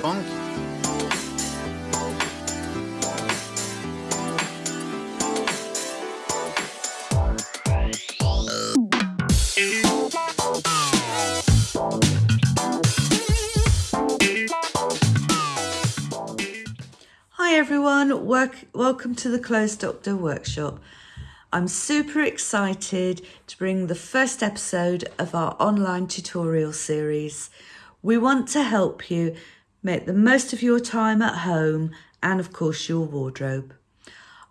punk. Hi everyone, Work, welcome to the Clothes Doctor Workshop. I'm super excited to bring the first episode of our online tutorial series. We want to help you make the most of your time at home and of course your wardrobe.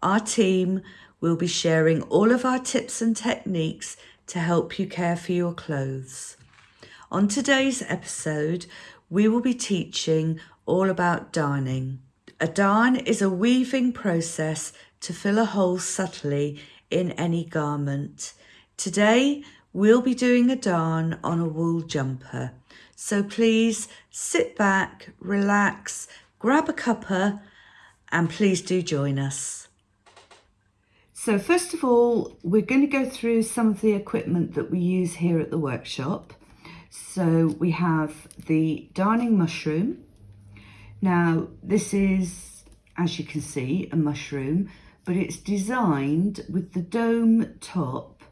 Our team will be sharing all of our tips and techniques to help you care for your clothes. On today's episode, we will be teaching all about darning. A darn is a weaving process to fill a hole subtly in any garment. Today, we'll be doing a darn on a wool jumper. So please sit back, relax, grab a cuppa, and please do join us. So first of all, we're going to go through some of the equipment that we use here at the workshop. So we have the darning mushroom, now, this is, as you can see, a mushroom, but it's designed with the dome top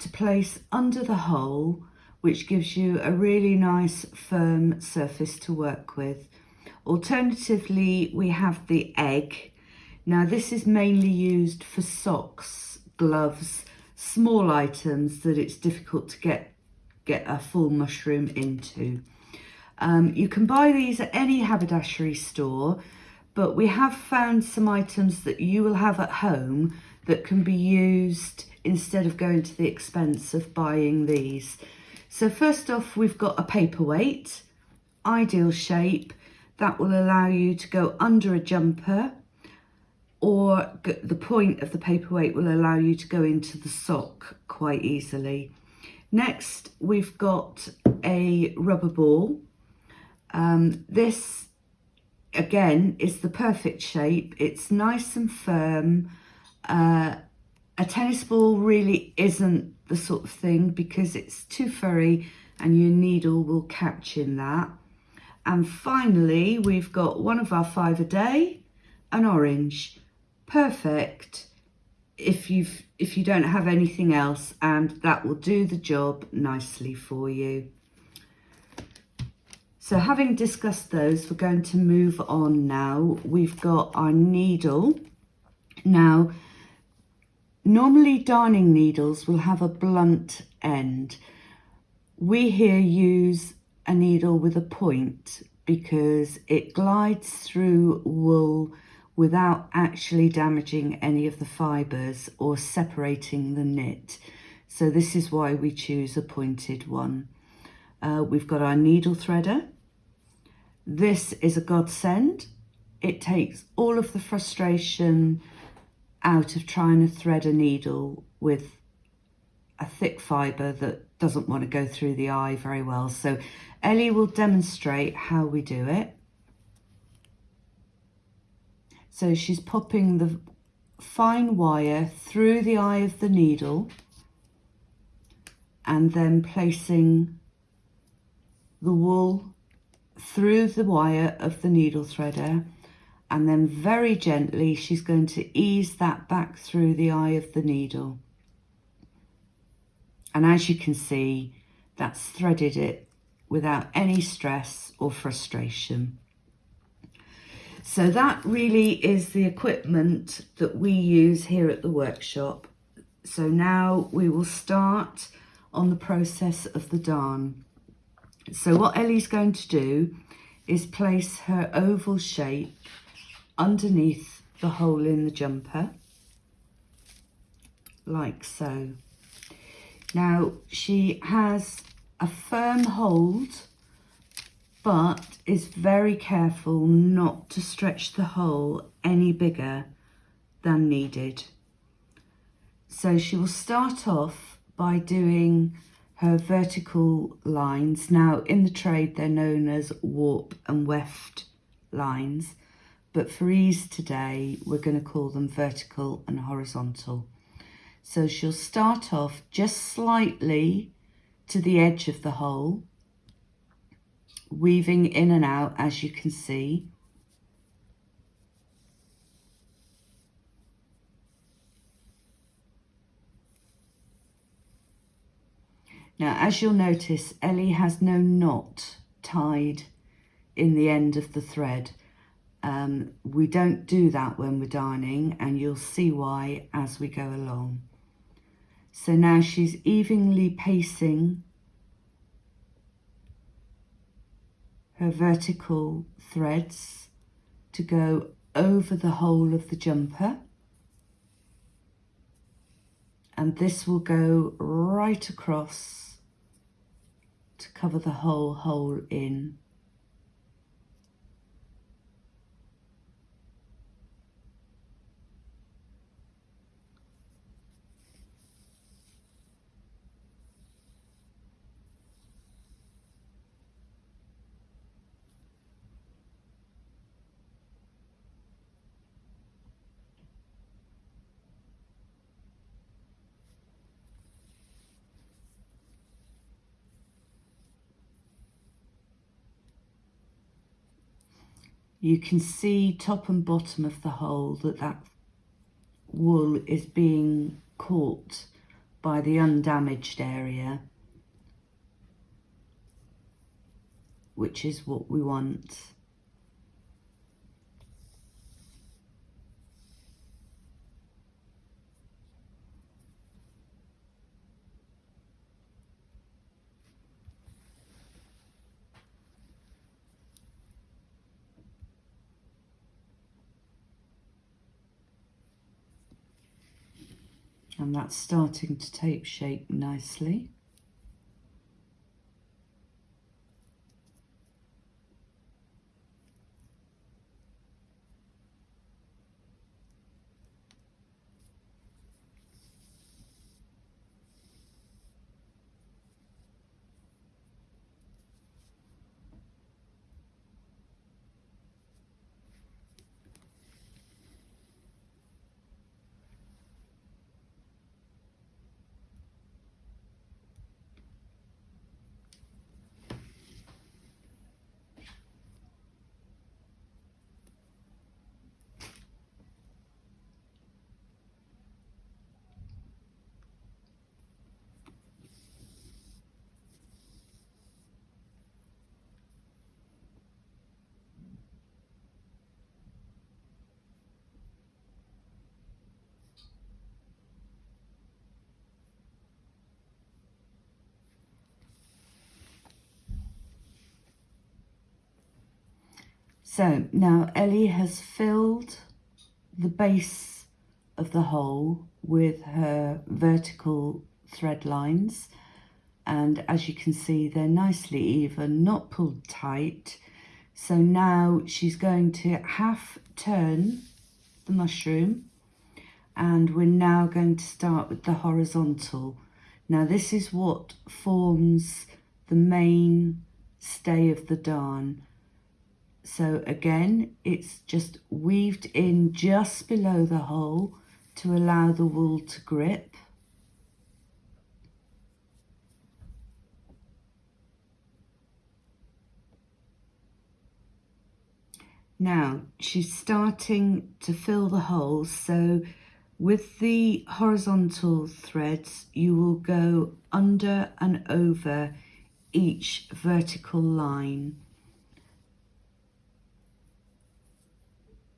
to place under the hole, which gives you a really nice firm surface to work with. Alternatively, we have the egg. Now, this is mainly used for socks, gloves, small items that it's difficult to get, get a full mushroom into. Um, you can buy these at any haberdashery store, but we have found some items that you will have at home that can be used instead of going to the expense of buying these. So first off, we've got a paperweight, ideal shape, that will allow you to go under a jumper or the point of the paperweight will allow you to go into the sock quite easily. Next, we've got a rubber ball um, this, again, is the perfect shape. It's nice and firm. Uh, a tennis ball really isn't the sort of thing because it's too furry and your needle will catch in that. And finally, we've got one of our five a day, an orange. Perfect if you've if you don't have anything else and that will do the job nicely for you. So having discussed those, we're going to move on now. We've got our needle. Now, normally darning needles will have a blunt end. We here use a needle with a point because it glides through wool without actually damaging any of the fibres or separating the knit. So this is why we choose a pointed one. Uh, we've got our needle threader this is a godsend. It takes all of the frustration out of trying to thread a needle with a thick fibre that doesn't want to go through the eye very well. So Ellie will demonstrate how we do it. So she's popping the fine wire through the eye of the needle and then placing the wool through the wire of the needle threader and then very gently she's going to ease that back through the eye of the needle. And as you can see, that's threaded it without any stress or frustration. So that really is the equipment that we use here at the workshop. So now we will start on the process of the darn. So what Ellie's going to do is place her oval shape underneath the hole in the jumper, like so. Now she has a firm hold, but is very careful not to stretch the hole any bigger than needed. So she will start off by doing her vertical lines. Now in the trade they're known as warp and weft lines, but for ease today we're going to call them vertical and horizontal. So she'll start off just slightly to the edge of the hole, weaving in and out as you can see. Now, as you'll notice, Ellie has no knot tied in the end of the thread. Um, we don't do that when we're darning and you'll see why as we go along. So now she's evenly pacing her vertical threads to go over the whole of the jumper. And this will go right across to cover the whole hole in. You can see top and bottom of the hole that that wool is being caught by the undamaged area which is what we want. And that's starting to take shape nicely. So now Ellie has filled the base of the hole with her vertical thread lines and as you can see they're nicely even, not pulled tight. So now she's going to half turn the mushroom and we're now going to start with the horizontal. Now this is what forms the main stay of the darn. So again, it's just weaved in just below the hole to allow the wool to grip. Now, she's starting to fill the holes, so with the horizontal threads, you will go under and over each vertical line.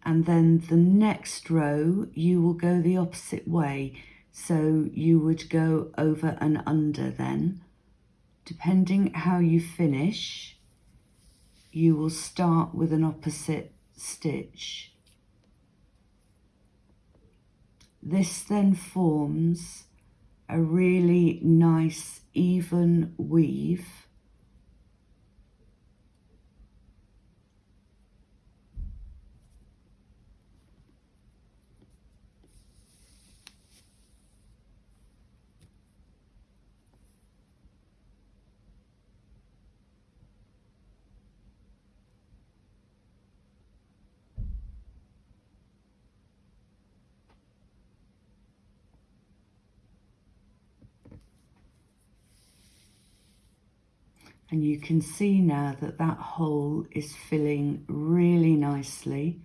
And then the next row you will go the opposite way. So you would go over and under then. Depending how you finish you will start with an opposite stitch. This then forms a really nice even weave And you can see now that that hole is filling really nicely.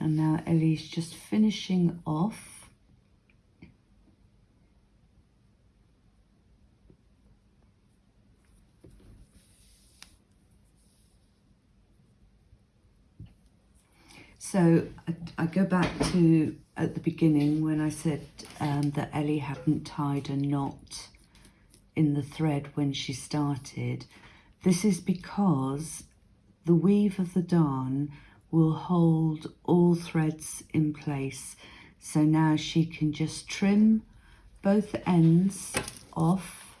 And now Ellie's just finishing off. So I, I, go back to at the beginning when I said um, that Ellie hadn't tied a knot in the thread when she started. This is because the weave of the darn will hold all threads in place. So now she can just trim both ends off.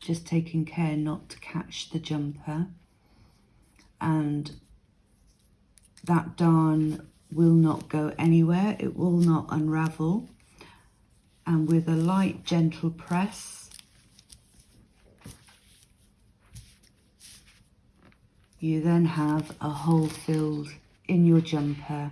Just taking care not to catch the jumper. And that darn will not go anywhere. It will not unravel and with a light gentle press. You then have a hole filled in your jumper